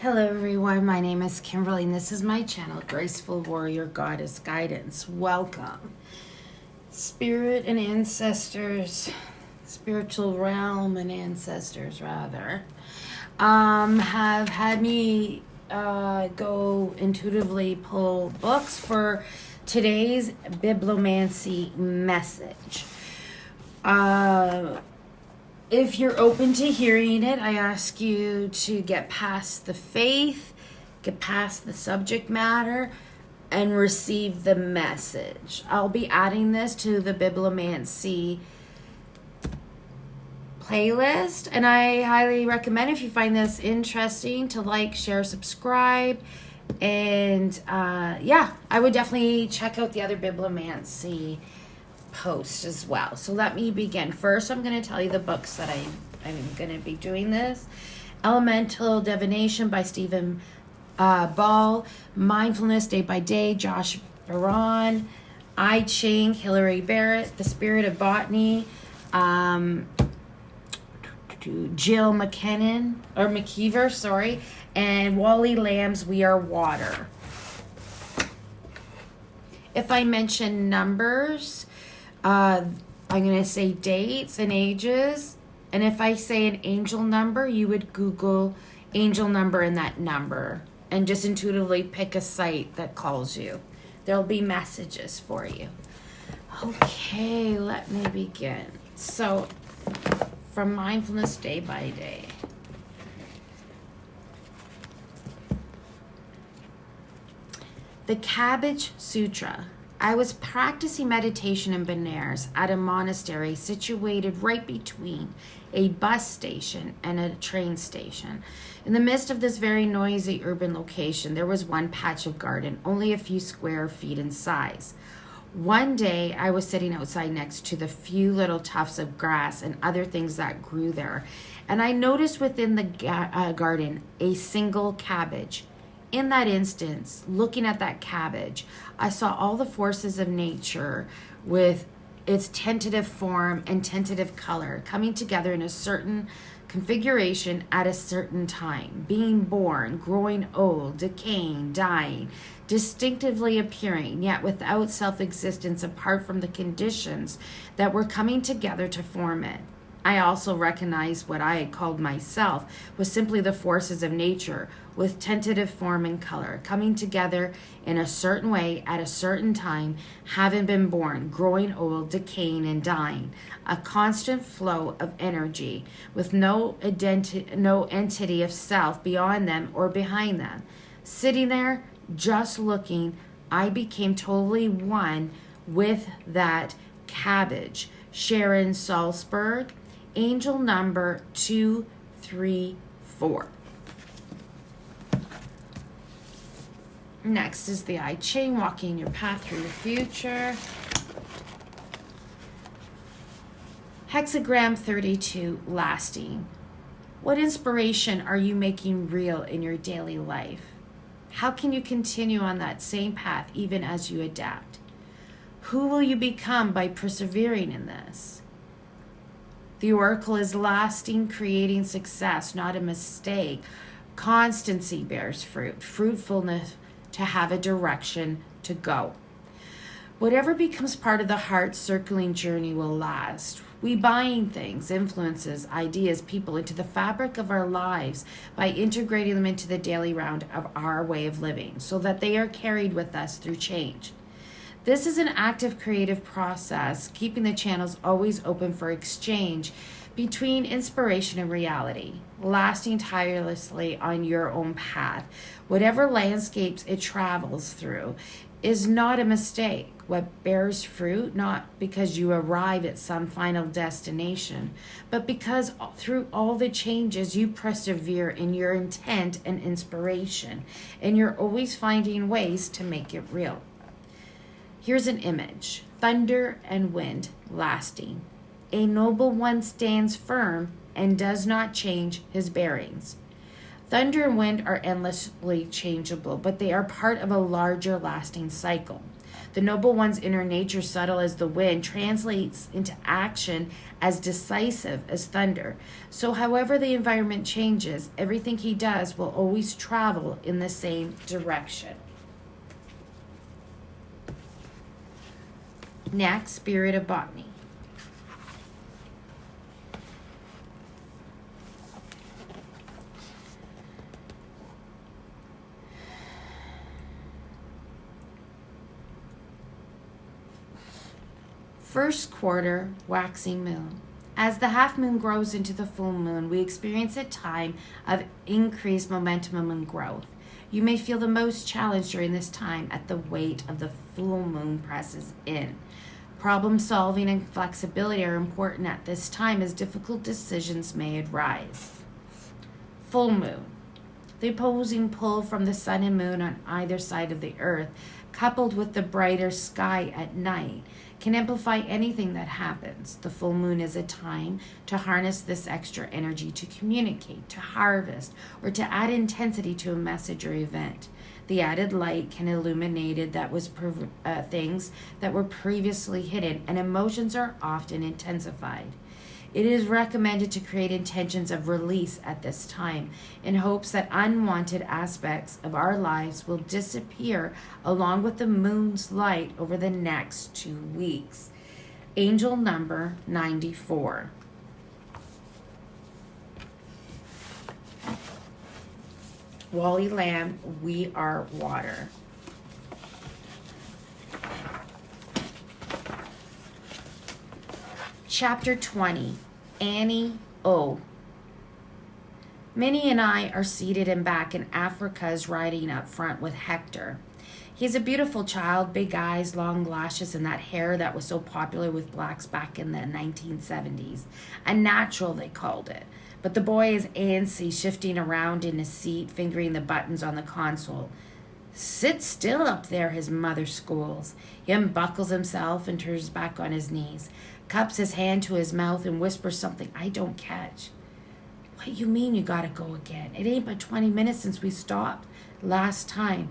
Hello, everyone. My name is Kimberly, and this is my channel, Graceful Warrior Goddess Guidance. Welcome. Spirit and ancestors, spiritual realm and ancestors, rather, um, have had me uh, go intuitively pull books for today's bibliomancy message. Uh, if you're open to hearing it, I ask you to get past the faith, get past the subject matter, and receive the message. I'll be adding this to the Bibliomancy playlist, and I highly recommend if you find this interesting to like, share, subscribe. And uh, yeah, I would definitely check out the other Bibliomancy post as well. So let me begin. First, I'm going to tell you the books that I, I'm going to be doing this. Elemental Divination by Stephen uh, Ball, Mindfulness Day by Day, Josh Baron, I Ching, Hilary Barrett, The Spirit of Botany, um, Jill McKinnon, or McKeever, sorry, and Wally Lamb's We Are Water. If I mention numbers, uh, I'm going to say dates and ages. And if I say an angel number, you would Google angel number and that number and just intuitively pick a site that calls you. There'll be messages for you. Okay, let me begin. So, from mindfulness day by day. The Cabbage Sutra. I was practicing meditation in Benares at a monastery situated right between a bus station and a train station. In the midst of this very noisy urban location, there was one patch of garden, only a few square feet in size. One day, I was sitting outside next to the few little tufts of grass and other things that grew there, and I noticed within the ga- uh, garden a single cabbage in that instance, looking at that cabbage, I saw all the forces of nature with its tentative form and tentative color coming together in a certain configuration at a certain time, being born, growing old, decaying, dying, distinctively appearing, yet without self existence apart from the conditions that were coming together to form it. I also recognized what I had called myself was simply the forces of nature with tentative form and color, coming together in a certain way at a certain time, having been born, growing old, decaying, and dying. A constant flow of energy with no, identi- no entity of self beyond them or behind them. Sitting there, just looking, I became totally one with that cabbage. Sharon Salzberg angel number 234. Next is the I Ching, walking your path through the future. Hexagram 32, lasting. What inspiration are you making real in your daily life? How can you continue on that same path even as you adapt? Who will you become by persevering in this? The oracle is lasting, creating success, not a mistake. Constancy bears fruit, fruitfulness to have a direction to go. Whatever becomes part of the heart circling journey will last. We bind things, influences, ideas, people into the fabric of our lives by integrating them into the daily round of our way of living so that they are carried with us through change. This is an active creative process, keeping the channels always open for exchange between inspiration and reality, lasting tirelessly on your own path. Whatever landscapes it travels through is not a mistake. What bears fruit, not because you arrive at some final destination, but because through all the changes you persevere in your intent and inspiration, and you're always finding ways to make it real. Here's an image thunder and wind lasting. A noble one stands firm and does not change his bearings. Thunder and wind are endlessly changeable, but they are part of a larger lasting cycle. The noble one's inner nature, subtle as the wind, translates into action as decisive as thunder. So, however the environment changes, everything he does will always travel in the same direction. Next, spirit of botany. First quarter waxing moon. As the half moon grows into the full moon, we experience a time of increased momentum and growth. You may feel the most challenged during this time at the weight of the full moon presses in. Problem solving and flexibility are important at this time as difficult decisions may arise. Full moon. The opposing pull from the sun and moon on either side of the earth, coupled with the brighter sky at night, can amplify anything that happens. The full moon is a time to harness this extra energy to communicate, to harvest, or to add intensity to a message or event. The added light can illuminate that was uh, things that were previously hidden, and emotions are often intensified. It is recommended to create intentions of release at this time in hopes that unwanted aspects of our lives will disappear along with the moon's light over the next two weeks. Angel number 94. Wally Lamb, We Are Water. Chapter 20 Annie O. Minnie and I are seated in back, and Africa is riding up front with Hector. He's a beautiful child, big eyes, long lashes, and that hair that was so popular with blacks back in the 1970s. A natural, they called it. But the boy is antsy, shifting around in his seat, fingering the buttons on the console. Sit still up there, his mother scolds. He unbuckles himself and turns back on his knees cups his hand to his mouth and whispers something I don't catch. What you mean you gotta go again? It ain't but 20 minutes since we stopped last time.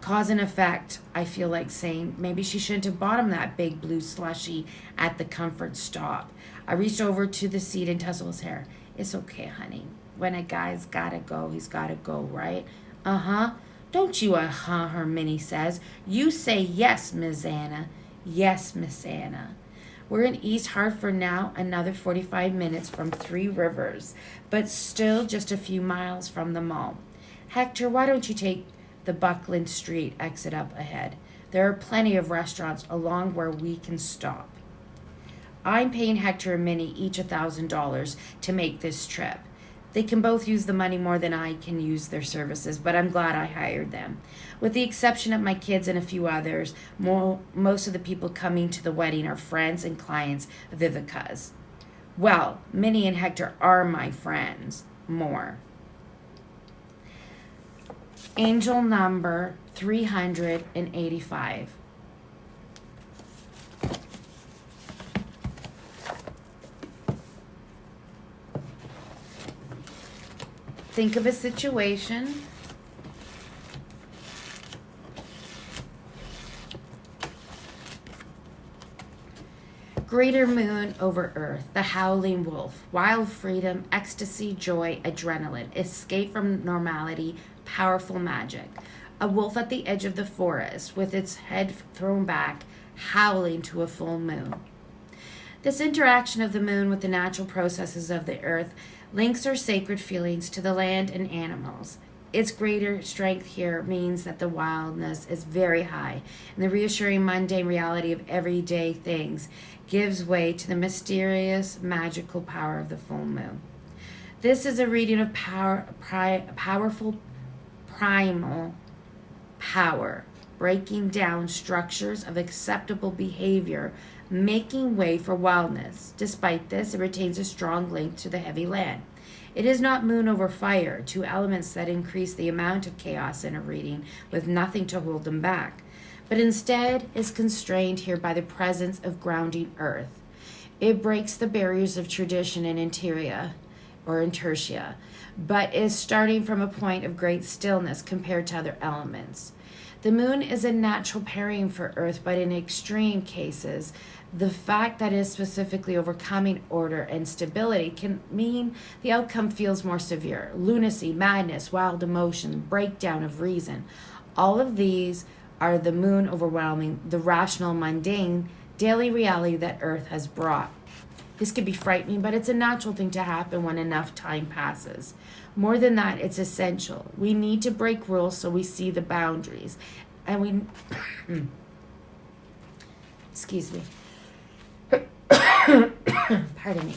Cause and effect, I feel like saying. Maybe she shouldn't have bought him that big blue slushy at the comfort stop. I reached over to the seat and tousled his hair. It's okay, honey. When a guy's gotta go, he's gotta go, right? Uh huh. Don't you uh huh, her Minnie says. You say yes, Miss Anna. Yes, Miss Anna. We're in East Hartford now, another 45 minutes from Three Rivers, but still just a few miles from the mall. Hector, why don't you take the Buckland Street exit up ahead? There are plenty of restaurants along where we can stop. I'm paying Hector and Minnie each a thousand dollars to make this trip. They can both use the money more than I can use their services, but I'm glad I hired them. With the exception of my kids and a few others, more, most of the people coming to the wedding are friends and clients of Viveca's. Well, Minnie and Hector are my friends. More. Angel number 385. Think of a situation. Greater moon over earth, the howling wolf, wild freedom, ecstasy, joy, adrenaline, escape from normality, powerful magic. A wolf at the edge of the forest with its head thrown back, howling to a full moon. This interaction of the moon with the natural processes of the earth links our sacred feelings to the land and animals. Its greater strength here means that the wildness is very high, and the reassuring mundane reality of everyday things gives way to the mysterious, magical power of the full moon. This is a reading of power, pri- powerful primal power, breaking down structures of acceptable behavior making way for wildness. Despite this, it retains a strong link to the heavy land. It is not moon over fire, two elements that increase the amount of chaos in a reading with nothing to hold them back, but instead is constrained here by the presence of grounding earth. It breaks the barriers of tradition and interior or intertia, but is starting from a point of great stillness compared to other elements. The moon is a natural pairing for Earth, but in extreme cases, the fact that it is specifically overcoming order and stability can mean the outcome feels more severe. Lunacy, madness, wild emotion, breakdown of reason. All of these are the moon overwhelming the rational, mundane, daily reality that Earth has brought. This could be frightening, but it's a natural thing to happen when enough time passes. More than that, it's essential. We need to break rules so we see the boundaries. And we. excuse me. Pardon me.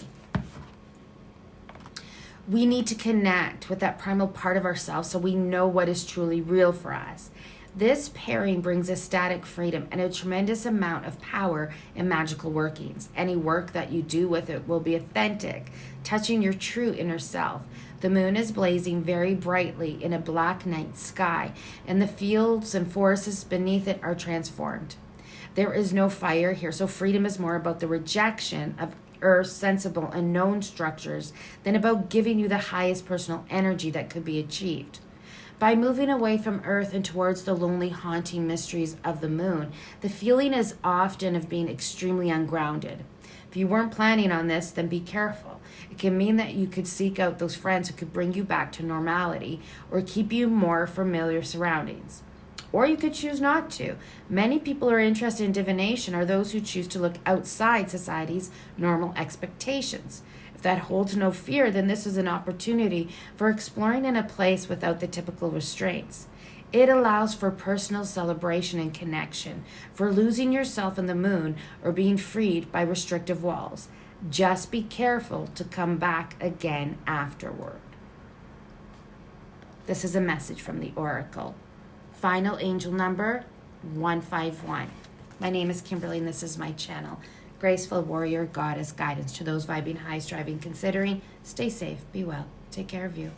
We need to connect with that primal part of ourselves so we know what is truly real for us. This pairing brings ecstatic freedom and a tremendous amount of power and magical workings. Any work that you do with it will be authentic, touching your true inner self. The moon is blazing very brightly in a black night sky, and the fields and forests beneath it are transformed. There is no fire here, so freedom is more about the rejection of Earth's sensible and known structures than about giving you the highest personal energy that could be achieved. By moving away from Earth and towards the lonely, haunting mysteries of the moon, the feeling is often of being extremely ungrounded. If you weren't planning on this, then be careful. It can mean that you could seek out those friends who could bring you back to normality or keep you more familiar surroundings or you could choose not to. Many people who are interested in divination are those who choose to look outside society's normal expectations. That holds no fear, then this is an opportunity for exploring in a place without the typical restraints. It allows for personal celebration and connection, for losing yourself in the moon or being freed by restrictive walls. Just be careful to come back again afterward. This is a message from the Oracle final angel number 151. My name is Kimberly, and this is my channel. Graceful Warrior Goddess Guidance to those vibing high, striving, considering. Stay safe, be well, take care of you.